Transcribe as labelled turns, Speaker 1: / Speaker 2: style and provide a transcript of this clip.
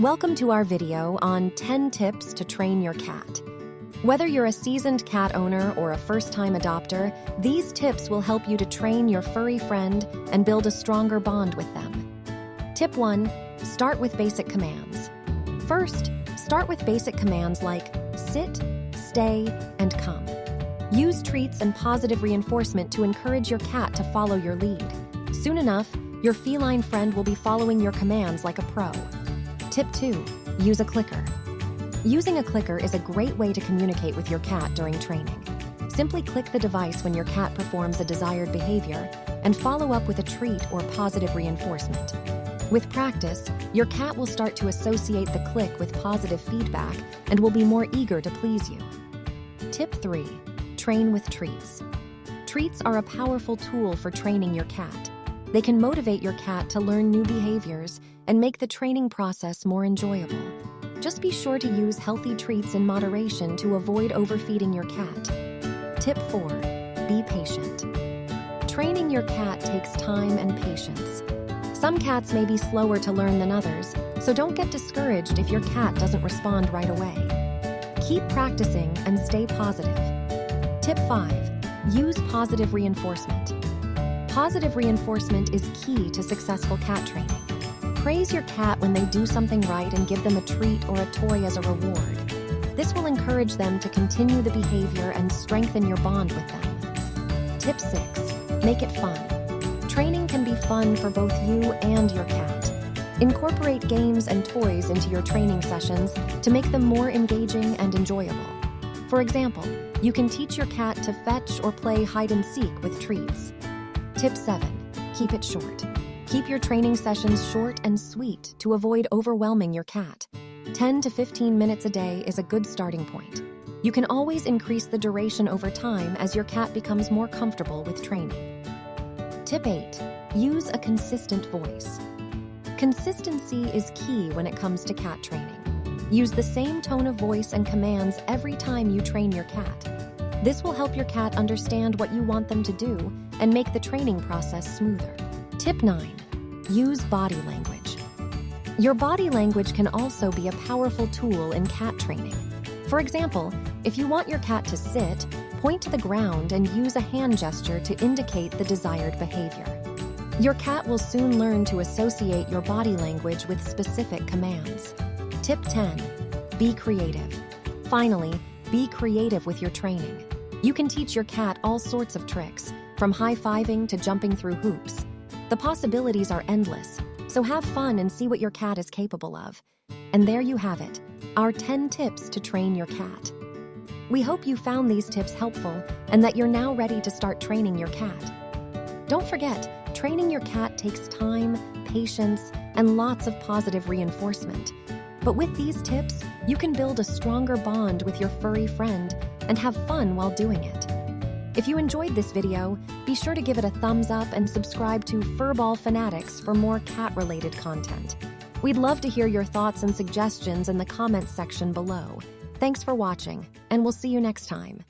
Speaker 1: Welcome to our video on 10 tips to train your cat. Whether you're a seasoned cat owner or a first-time adopter, these tips will help you to train your furry friend and build a stronger bond with them. Tip 1. Start with basic commands. First, start with basic commands like sit, stay, and come. Use treats and positive reinforcement to encourage your cat to follow your lead. Soon enough, your feline friend will be following your commands like a pro. Tip 2. Use a clicker. Using a clicker is a great way to communicate with your cat during training. Simply click the device when your cat performs a desired behavior and follow up with a treat or positive reinforcement. With practice, your cat will start to associate the click with positive feedback and will be more eager to please you. Tip 3. Train with treats. Treats are a powerful tool for training your cat. They can motivate your cat to learn new behaviors and make the training process more enjoyable. Just be sure to use healthy treats in moderation to avoid overfeeding your cat. Tip 4. Be patient. Training your cat takes time and patience. Some cats may be slower to learn than others, so don't get discouraged if your cat doesn't respond right away. Keep practicing and stay positive. Tip 5. Use positive reinforcement. Positive reinforcement is key to successful cat training. Praise your cat when they do something right and give them a treat or a toy as a reward. This will encourage them to continue the behavior and strengthen your bond with them. Tip 6. Make it fun. Training can be fun for both you and your cat. Incorporate games and toys into your training sessions to make them more engaging and enjoyable. For example, you can teach your cat to fetch or play hide and seek with treats. Tip 7. Keep it short. Keep your training sessions short and sweet to avoid overwhelming your cat. 10 to 15 minutes a day is a good starting point. You can always increase the duration over time as your cat becomes more comfortable with training. Tip 8. Use a consistent voice. Consistency is key when it comes to cat training. Use the same tone of voice and commands every time you train your cat. This will help your cat understand what you want them to do and make the training process smoother. Tip 9. Use body language. Your body language can also be a powerful tool in cat training. For example, if you want your cat to sit, point to the ground and use a hand gesture to indicate the desired behavior. Your cat will soon learn to associate your body language with specific commands. Tip 10. Be creative. Finally, be creative with your training. You can teach your cat all sorts of tricks, from high-fiving to jumping through hoops. The possibilities are endless, so have fun and see what your cat is capable of. And there you have it, our 10 tips to train your cat. We hope you found these tips helpful and that you're now ready to start training your cat. Don't forget, training your cat takes time, patience, and lots of positive reinforcement. But with these tips, you can build a stronger bond with your furry friend and have fun while doing it. If you enjoyed this video, be sure to give it a thumbs up and subscribe to Furball Fanatics for more cat-related content. We'd love to hear your thoughts and suggestions in the comments section below. Thanks for watching, and we'll see you next time.